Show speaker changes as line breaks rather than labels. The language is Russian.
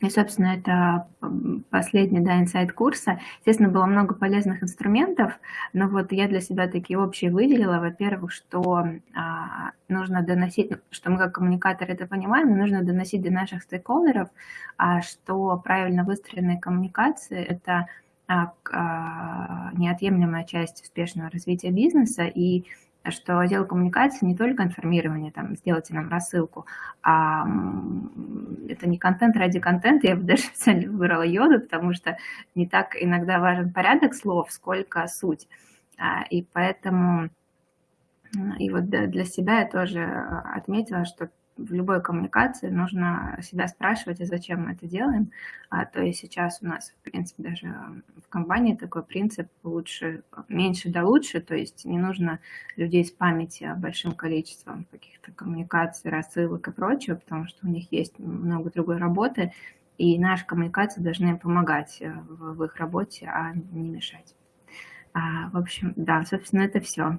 И, собственно, это последний, да, инсайт курса. Естественно, было много полезных инструментов, но вот я для себя такие общие выделила. Во-первых, что а, нужно доносить, что мы как коммуникаторы это понимаем, нужно доносить до наших стейкхолдеров, а, что правильно выстроенные коммуникации – это а, а, неотъемлемая часть успешного развития бизнеса, и что отдел коммуникации не только информирование, там, сделайте нам рассылку, а это не контент ради контента, я бы даже специально выбрала йоду, потому что не так иногда важен порядок слов, сколько суть. А, и поэтому, и вот для себя я тоже отметила, что в любой коммуникации нужно себя спрашивать, а зачем мы это делаем. А, то есть сейчас у нас, в принципе, даже в компании такой принцип лучше, меньше да лучше, то есть не нужно людей с памяти большим количеством каких-то коммуникаций, рассылок и прочего, потому что у них есть много другой работы, и наши коммуникации должны помогать э, в, в их работе, а не мешать. А, в общем, да, собственно, это все.